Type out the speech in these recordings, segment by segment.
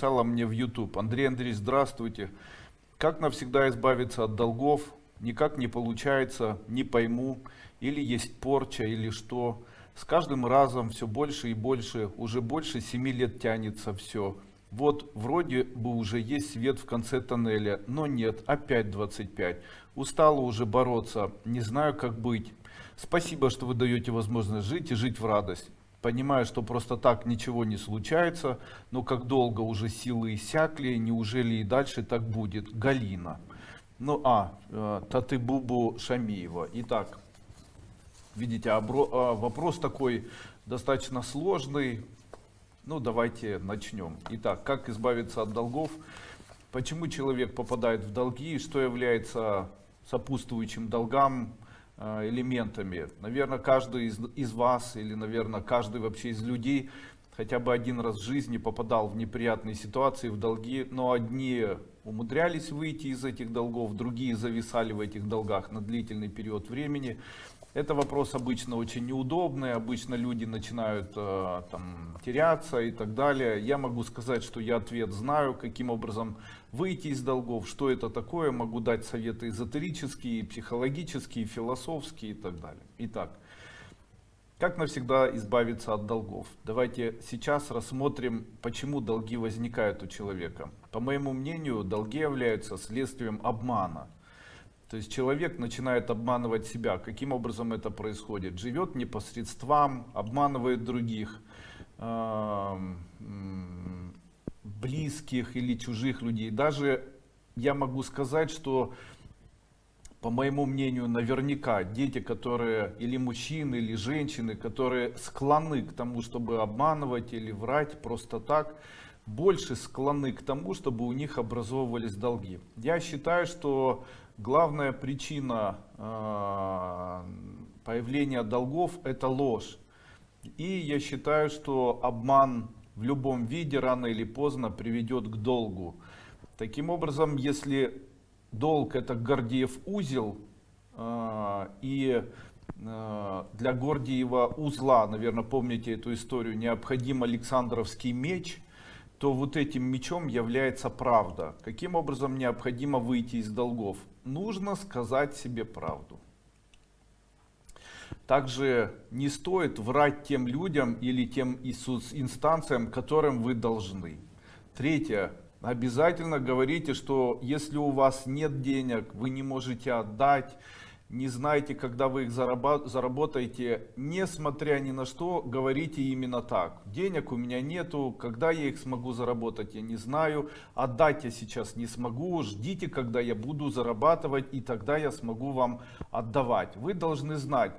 написала мне в YouTube. Андрей Андреевич, здравствуйте. Как навсегда избавиться от долгов? Никак не получается, не пойму. Или есть порча, или что. С каждым разом все больше и больше, уже больше 7 лет тянется все. Вот вроде бы уже есть свет в конце тоннеля, но нет, опять 25. Устала уже бороться, не знаю как быть. Спасибо, что вы даете возможность жить и жить в радость. Понимаю, что просто так ничего не случается, но как долго уже силы иссякли, неужели и дальше так будет? Галина. Ну, а, э, Татыбубу Шамиева. Итак, видите, э, вопрос такой достаточно сложный. Ну, давайте начнем. Итак, как избавиться от долгов? Почему человек попадает в долги? Что является сопутствующим долгам? Э, элементами. Наверное, каждый из, из вас или, наверное, каждый вообще из людей хотя бы один раз в жизни попадал в неприятные ситуации, в долги, но одни умудрялись выйти из этих долгов, другие зависали в этих долгах на длительный период времени. Это вопрос обычно очень неудобный, обычно люди начинают э, там, теряться и так далее. Я могу сказать, что я ответ знаю, каким образом выйти из долгов, что это такое, могу дать советы эзотерические, психологические, философские и так далее. Итак, как навсегда избавиться от долгов? Давайте сейчас рассмотрим, почему долги возникают у человека. По моему мнению, долги являются следствием обмана. То есть человек начинает обманывать себя. Каким образом это происходит? Живет непосредством, обманывает других, близких или чужих людей. Даже я могу сказать, что по моему мнению, наверняка дети, которые или мужчины, или женщины, которые склонны к тому, чтобы обманывать или врать просто так, больше склонны к тому, чтобы у них образовывались долги. Я считаю, что главная причина э, появления долгов это ложь. И я считаю, что обман в любом виде рано или поздно приведет к долгу. Таким образом, если долг это Гордиев узел, э, и э, для Гордиева узла, наверное, помните эту историю, необходим Александровский меч – то вот этим мечом является правда. Каким образом необходимо выйти из долгов? Нужно сказать себе правду. Также не стоит врать тем людям или тем инстанциям, которым вы должны. Третье. Обязательно говорите, что если у вас нет денег, вы не можете отдать, не знаете, когда вы их заработаете, несмотря ни на что, говорите именно так. Денег у меня нету, когда я их смогу заработать, я не знаю. Отдать я сейчас не смогу, ждите, когда я буду зарабатывать, и тогда я смогу вам отдавать. Вы должны знать,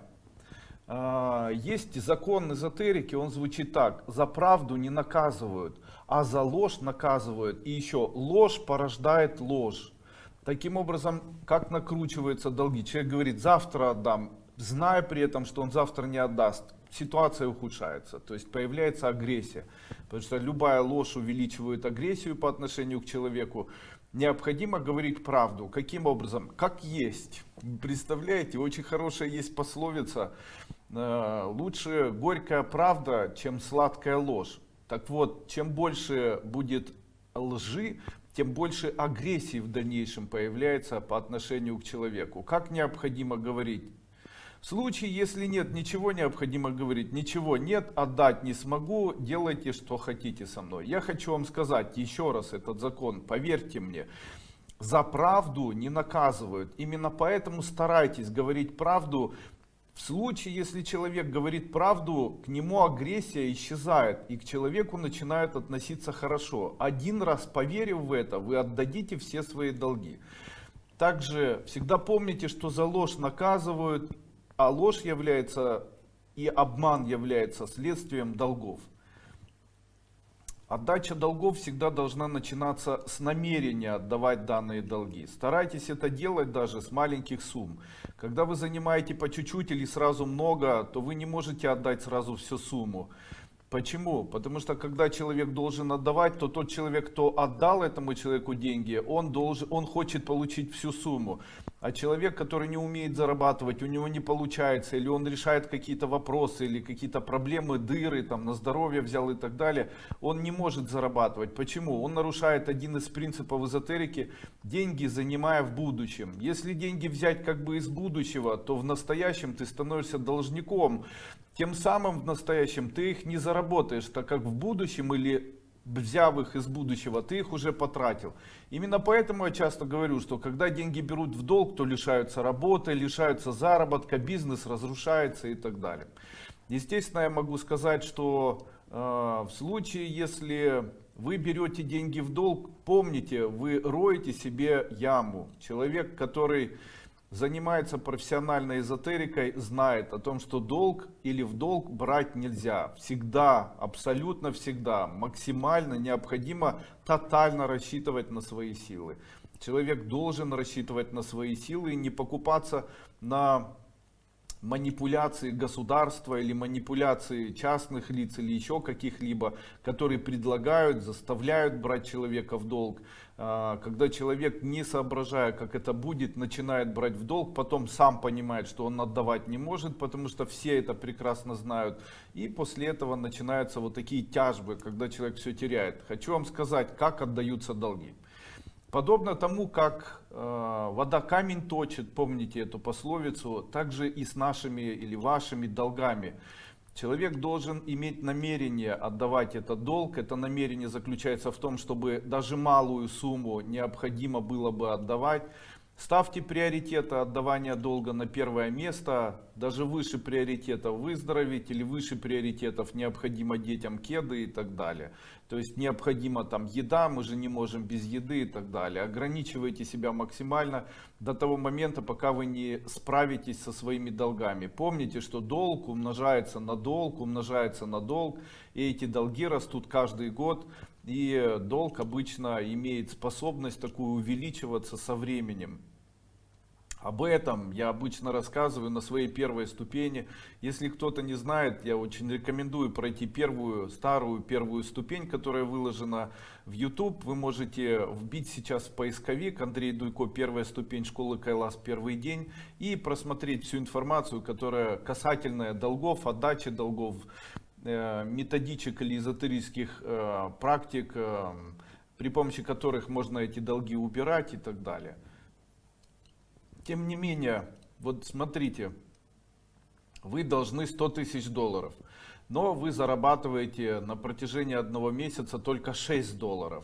а, есть закон эзотерики, он звучит так. За правду не наказывают, а за ложь наказывают. И еще ложь порождает ложь. Таким образом, как накручиваются долги? Человек говорит, завтра отдам, зная при этом, что он завтра не отдаст. Ситуация ухудшается, то есть появляется агрессия. Потому что любая ложь увеличивает агрессию по отношению к человеку. Необходимо говорить правду. Каким образом? Как есть. Представляете, очень хорошая есть пословица. Э, лучше горькая правда, чем сладкая ложь. Так вот, чем больше будет лжи, тем больше агрессии в дальнейшем появляется по отношению к человеку. Как необходимо говорить? В случае, если нет, ничего необходимо говорить, ничего нет, отдать не смогу, делайте, что хотите со мной. Я хочу вам сказать еще раз этот закон, поверьте мне, за правду не наказывают. Именно поэтому старайтесь говорить правду в случае, если человек говорит правду, к нему агрессия исчезает, и к человеку начинают относиться хорошо. Один раз поверив в это, вы отдадите все свои долги. Также всегда помните, что за ложь наказывают, а ложь является и обман является следствием долгов. Отдача долгов всегда должна начинаться с намерения отдавать данные долги. Старайтесь это делать даже с маленьких сумм. Когда вы занимаете по чуть-чуть или сразу много, то вы не можете отдать сразу всю сумму. Почему? Потому что когда человек должен отдавать, то тот человек, кто отдал этому человеку деньги, он, должен, он хочет получить всю сумму. А человек, который не умеет зарабатывать, у него не получается, или он решает какие-то вопросы, или какие-то проблемы, дыры, там, на здоровье взял и так далее, он не может зарабатывать. Почему? Он нарушает один из принципов эзотерики, деньги занимая в будущем. Если деньги взять как бы из будущего, то в настоящем ты становишься должником. Тем самым в настоящем ты их не заработаешь, так как в будущем или взяв их из будущего, ты их уже потратил. Именно поэтому я часто говорю, что когда деньги берут в долг, то лишаются работы, лишаются заработка, бизнес разрушается и так далее. Естественно, я могу сказать, что э, в случае, если вы берете деньги в долг, помните, вы роете себе яму. Человек, который занимается профессиональной эзотерикой, знает о том, что долг или в долг брать нельзя. Всегда, абсолютно всегда, максимально необходимо тотально рассчитывать на свои силы. Человек должен рассчитывать на свои силы и не покупаться на манипуляции государства или манипуляции частных лиц или еще каких-либо, которые предлагают, заставляют брать человека в долг. А, когда человек, не соображая, как это будет, начинает брать в долг, потом сам понимает, что он отдавать не может, потому что все это прекрасно знают. И после этого начинаются вот такие тяжбы, когда человек все теряет. Хочу вам сказать, как отдаются долги. Подобно тому, как э, вода камень точит, помните эту пословицу, также и с нашими или вашими долгами. Человек должен иметь намерение отдавать этот долг. Это намерение заключается в том, чтобы даже малую сумму необходимо было бы отдавать. Ставьте приоритеты отдавания долга на первое место, даже выше приоритетов выздороветь или выше приоритетов необходимо детям кеды и так далее. То есть необходимо там еда, мы же не можем без еды и так далее. Ограничивайте себя максимально до того момента, пока вы не справитесь со своими долгами. Помните, что долг умножается на долг, умножается на долг, и эти долги растут каждый год. И долг обычно имеет способность такую увеличиваться со временем. Об этом я обычно рассказываю на своей первой ступени. Если кто-то не знает, я очень рекомендую пройти первую, старую первую ступень, которая выложена в YouTube. Вы можете вбить сейчас в поисковик Андрей Дуйко, первая ступень школы Кайлас, первый день. И просмотреть всю информацию, которая касательная долгов, отдачи долгов, э, методичек или эзотерических э, практик, э, при помощи которых можно эти долги убирать и так далее. Тем не менее, вот смотрите, вы должны 100 тысяч долларов, но вы зарабатываете на протяжении одного месяца только 6 долларов.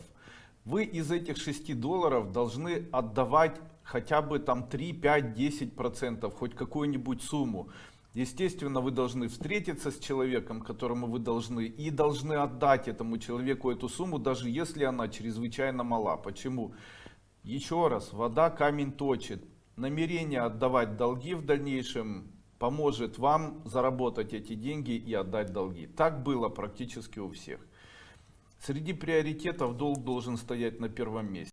Вы из этих 6 долларов должны отдавать хотя бы там 3, 5, 10 процентов, хоть какую-нибудь сумму. Естественно, вы должны встретиться с человеком, которому вы должны, и должны отдать этому человеку эту сумму, даже если она чрезвычайно мала. Почему? Еще раз, вода камень точит намерение отдавать долги в дальнейшем поможет вам заработать эти деньги и отдать долги. Так было практически у всех. Среди приоритетов долг должен стоять на первом месте.